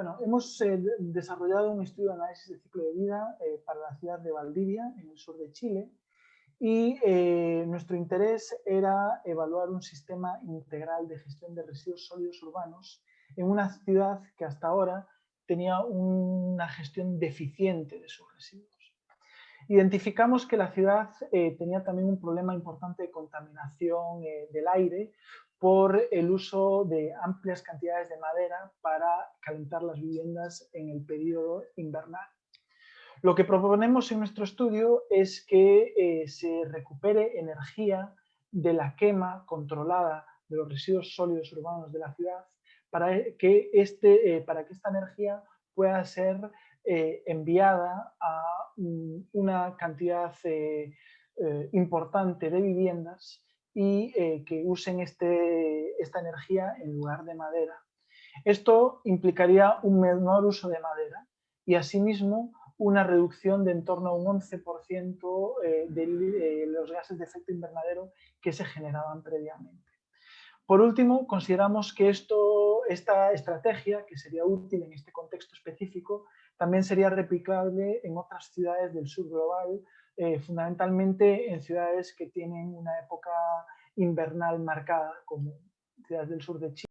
Bueno, hemos eh, desarrollado un estudio de análisis de ciclo de vida eh, para la ciudad de Valdivia, en el sur de Chile, y eh, nuestro interés era evaluar un sistema integral de gestión de residuos sólidos urbanos en una ciudad que hasta ahora tenía una gestión deficiente de sus residuos. Identificamos que la ciudad tenía también un problema importante de contaminación del aire por el uso de amplias cantidades de madera para calentar las viviendas en el periodo invernal. Lo que proponemos en nuestro estudio es que eh, se recupere energía de la quema controlada de los residuos sólidos urbanos de la ciudad para que, este, eh, para que esta energía pueda ser eh, enviada a una cantidad importante de viviendas y que usen este, esta energía en lugar de madera. Esto implicaría un menor uso de madera y asimismo una reducción de en torno a un 11% eh, de los gases de efecto invernadero que se generaban previamente. Por último, consideramos que esto, esta estrategia, que sería útil en este contexto específico, también sería replicable en otras ciudades del sur global, eh, fundamentalmente en ciudades que tienen una época invernal marcada, como ciudades del sur de Chile.